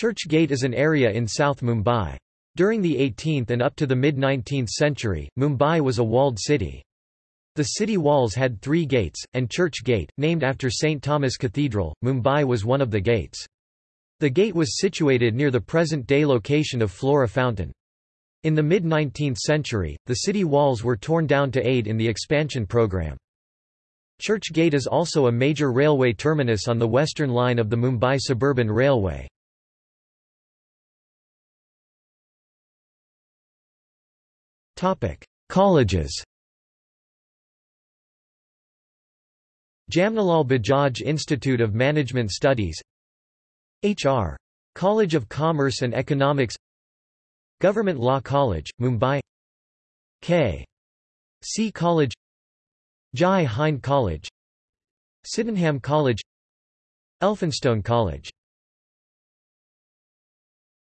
Church Gate is an area in South Mumbai. During the 18th and up to the mid-19th century, Mumbai was a walled city. The city walls had three gates, and Church Gate, named after St. Thomas Cathedral, Mumbai was one of the gates. The gate was situated near the present-day location of Flora Fountain. In the mid-19th century, the city walls were torn down to aid in the expansion program. Church Gate is also a major railway terminus on the western line of the Mumbai Suburban Railway. Colleges Jamnalal Bajaj Institute of Management Studies H.R. College of Commerce and Economics Government Law College, Mumbai K. C. College Jai Hind College Sydenham College Elphinstone College